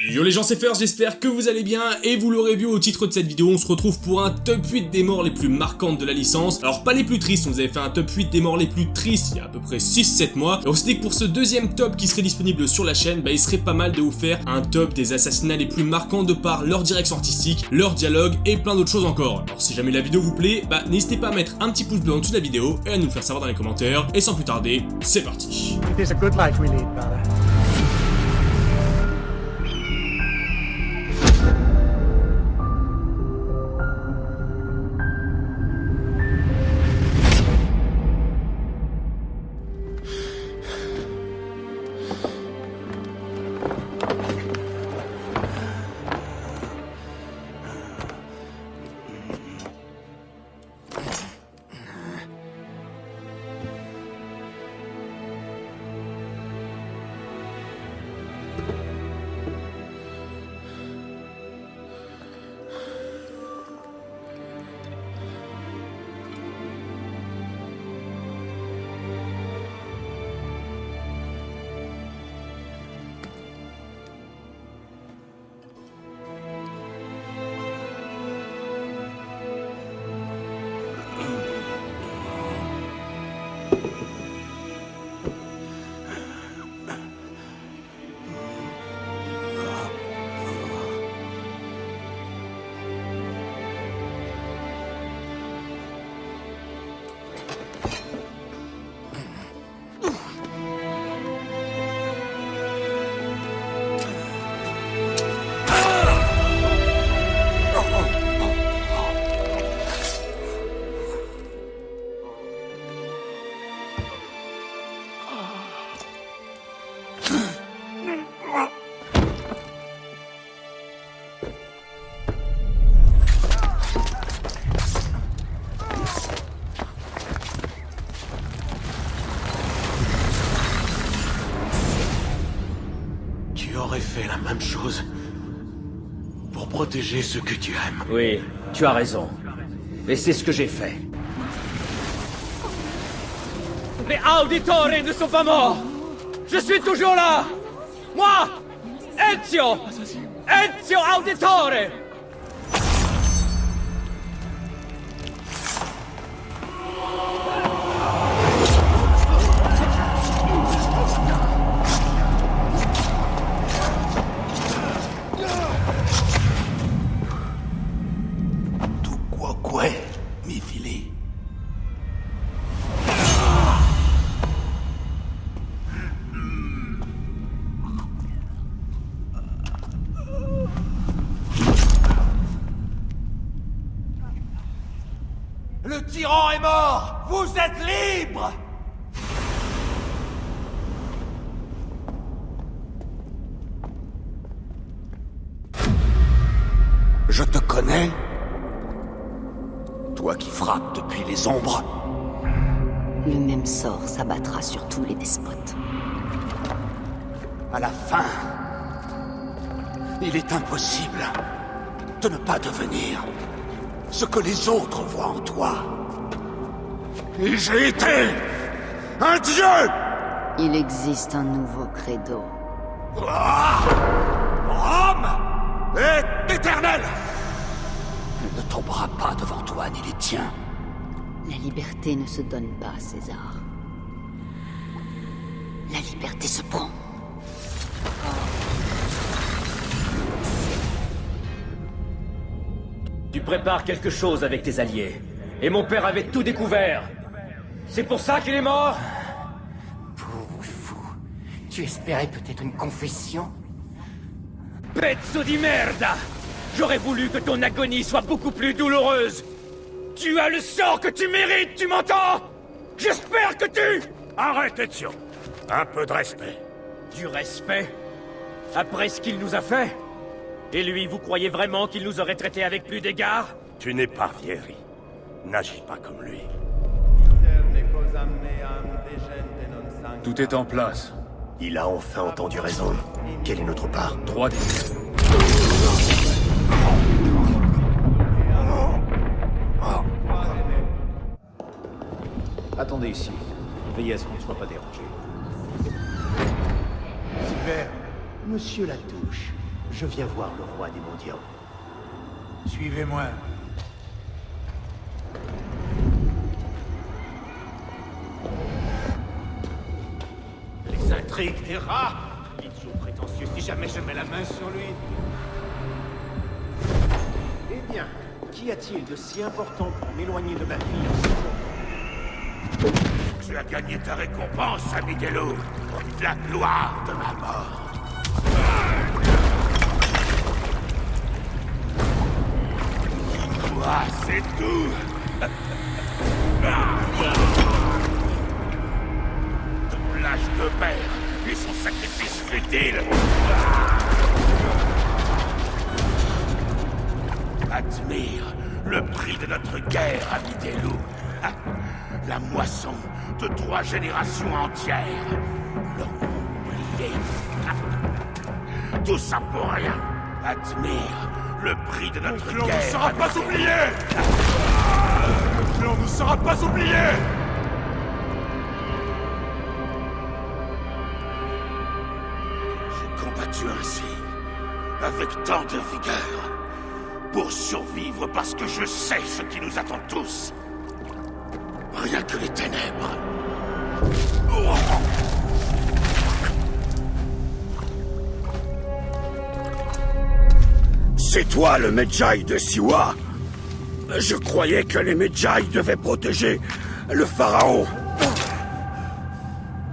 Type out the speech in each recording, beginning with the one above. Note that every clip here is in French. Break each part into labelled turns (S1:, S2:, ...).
S1: Yo les gens c'est Fer, j'espère que vous allez bien et vous l'aurez vu au titre de cette vidéo, on se retrouve pour un top 8 des morts les plus marquantes de la licence. Alors pas les plus tristes, on vous avait fait un top 8 des morts les plus tristes il y a à peu près 6-7 mois. Et on s'est dit que pour ce deuxième top qui serait disponible sur la chaîne, bah il serait pas mal de vous faire un top des assassinats les plus marquants de par leur direction artistique, leur dialogue et plein d'autres choses encore. Alors si jamais la vidéo vous plaît, bah n'hésitez pas à mettre un petit pouce bleu en dessous de la vidéo et à nous le faire savoir dans les commentaires. Et sans plus tarder, c'est parti.
S2: It is a good life we lead, brother.
S3: Même chose pour protéger ceux que tu aimes.
S4: Oui, tu as raison. Et c'est ce que j'ai fait. Les auditores ne sont pas morts Je suis toujours là Moi Ezio Ezio Auditore
S3: mi fili. Le tyran est mort. Vous êtes libre. Je te connais Toi qui frappes depuis les ombres
S5: Le même sort s'abattra sur tous les despotes.
S3: À la fin, il est impossible de ne pas devenir ce que les autres voient en toi. Et j'ai été un dieu
S5: Il existe un nouveau credo.
S3: Ah Rome est éternel Elle ne tombera pas devant toi ni les tiens.
S5: La liberté ne se donne pas, César. La liberté se prend.
S4: Tu prépares quelque chose avec tes alliés. Et mon père avait tout découvert. C'est pour ça qu'il est mort
S6: Pauvre fou. Tu espérais peut-être une confession?
S4: Pezzo di merda J'aurais voulu que ton agonie soit beaucoup plus douloureuse Tu as le sort que tu mérites, tu m'entends? J'espère que tu...
S7: Arrête, Ezio Un peu de respect.
S4: Du respect? Après ce qu'il nous a fait? Et lui, vous croyez vraiment qu'il nous aurait traités avec plus d'égard?
S7: Tu n'es pas Vieri. N'agis pas comme lui.
S8: Tout est en place.
S3: Il a enfin entendu raison. Quelle est notre part?
S8: 3
S9: Attendez ici. Veillez à ce qu'on ne soit pas dérangé.
S2: Super. Monsieur Latouche,
S9: Je viens voir le roi des mondiaux.
S2: Suivez-moi.
S6: Les intrigues des rats Il est toujours prétentieux si jamais je mets la main sur lui.
S9: Eh bien, qu'y a-t-il de si important pour m'éloigner de ma fille en ce moment
S10: Tu as gagné ta récompense, ami des loups. La gloire de ma mort. Toi, c'est tout. Ton lâche de père et son sacrifice futile. Admire le prix de notre guerre, ami des loups. La moisson de trois générations entières. L'ont oublié. Tout ça pour rien. Admire le prix de notre
S3: clan
S10: guerre.
S3: ne sera pas oublié Le clan ne sera pas oublié
S10: J'ai combattu ainsi, avec tant de vigueur, pour survivre parce que je sais ce qui nous attend tous. Rien que les ténèbres. C'est toi le Medjay de Siwa Je croyais que les Medjay devaient protéger le pharaon.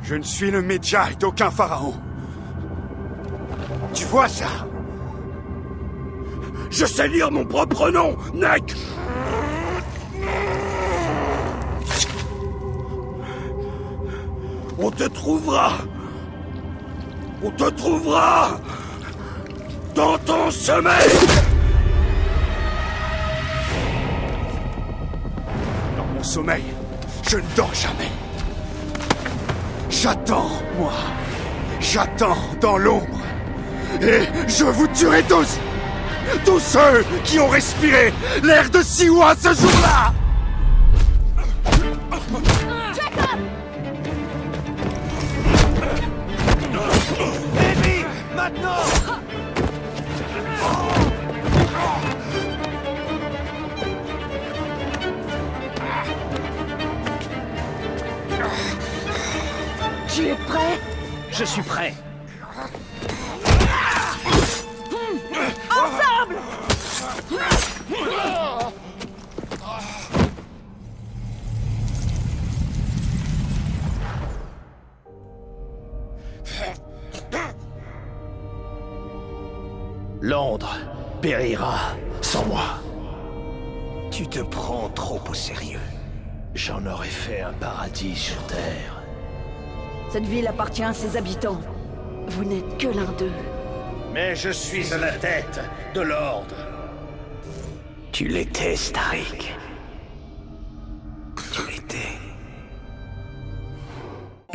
S3: Je ne suis le Medjay d'aucun pharaon.
S10: Tu vois ça? Je sais lire mon propre nom, Nek te trouvera On te trouvera Dans ton sommeil
S3: Dans mon sommeil, je ne dors jamais. J'attends, moi. J'attends dans l'ombre. Et je vous tuerai tous Tous ceux qui ont respiré l'air de Siwa ce jour-là
S4: Je suis prêt.
S6: Londres périra sans moi. Tu te prends trop au sérieux. J'en aurais fait un paradis sur Terre.
S5: Cette ville appartient à ses habitants. Vous n'êtes que l'un d'eux.
S6: Mais je suis à la tête de l'ordre. Tu l'étais, Starik. Tu l'étais.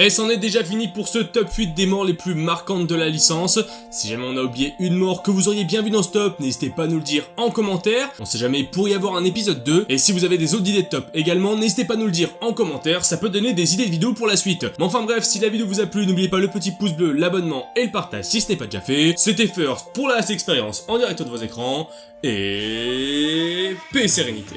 S1: Et c'en est déjà fini pour ce top 8 des morts les plus marquantes de la licence. Si jamais on a oublié une mort que vous auriez bien vu dans ce top, n'hésitez pas à nous le dire en commentaire. On sait jamais, pourrait y avoir un épisode 2. Et si vous avez des autres idées de top également, n'hésitez pas à nous le dire en commentaire, ça peut donner des idées de vidéos pour la suite. Mais enfin bref, si la vidéo vous a plu, n'oubliez pas le petit pouce bleu, l'abonnement et le partage si ce n'est pas déjà fait. C'était First pour la last expérience en direct de vos écrans. Et... paix et sérénité.